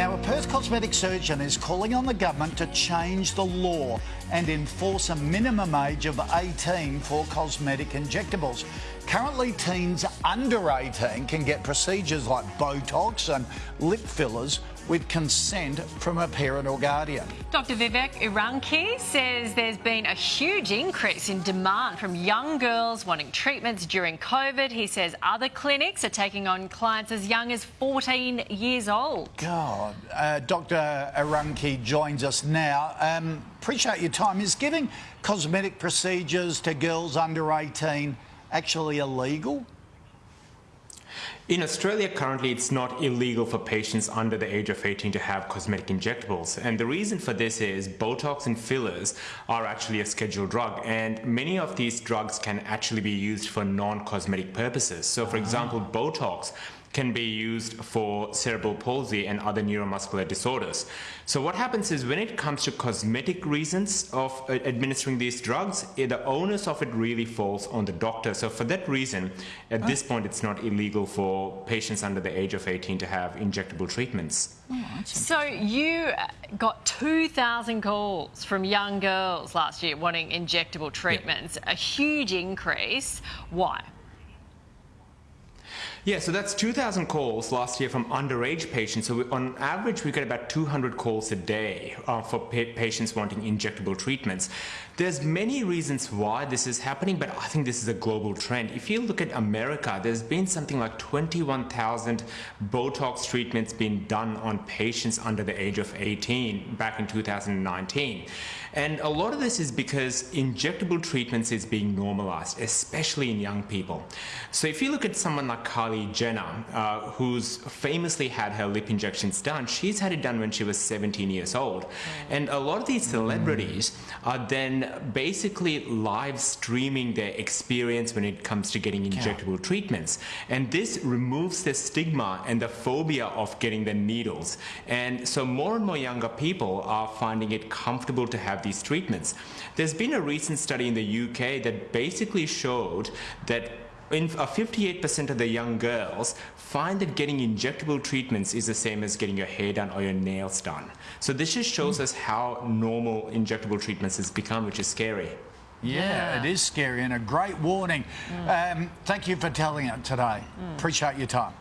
Now, a Perth cosmetic surgeon is calling on the government to change the law and enforce a minimum age of 18 for cosmetic injectables. Currently, teens under 18 can get procedures like Botox and lip fillers with consent from a parent or guardian. Dr Vivek Eranki says there's been a huge increase in demand from young girls wanting treatments during COVID. He says other clinics are taking on clients as young as 14 years old. God, uh, Dr Eranki joins us now. Um, appreciate your time. Is giving cosmetic procedures to girls under 18 actually illegal? In Australia, currently, it's not illegal for patients under the age of 18 to have cosmetic injectables. And the reason for this is Botox and fillers are actually a scheduled drug, and many of these drugs can actually be used for non-cosmetic purposes. So, for ah. example, Botox can be used for cerebral palsy and other neuromuscular disorders. So what happens is when it comes to cosmetic reasons of uh, administering these drugs, eh, the onus of it really falls on the doctor. So for that reason, at this point, it's not illegal for patients under the age of 18 to have injectable treatments. Oh, so you got 2,000 calls from young girls last year wanting injectable treatments, yeah. a huge increase. Why? Yeah, so that's 2,000 calls last year from underage patients. So we, on average, we get about 200 calls a day uh, for pa patients wanting injectable treatments. There's many reasons why this is happening, but I think this is a global trend. If you look at America, there's been something like 21,000 Botox treatments being done on patients under the age of 18 back in 2019. And a lot of this is because injectable treatments is being normalized, especially in young people. So if you look at someone like Kylie Jenner, uh, who's famously had her lip injections done, she's had it done when she was 17 years old. And a lot of these celebrities are then basically live streaming their experience when it comes to getting injectable yeah. treatments. And this removes the stigma and the phobia of getting the needles. And so more and more younger people are finding it comfortable to have have these treatments. There's been a recent study in the UK that basically showed that in 58% uh, of the young girls find that getting injectable treatments is the same as getting your hair done or your nails done. So this just shows mm. us how normal injectable treatments has become, which is scary. Yeah, yeah, it is scary and a great warning. Mm. Um, thank you for telling it today. Mm. Appreciate your time.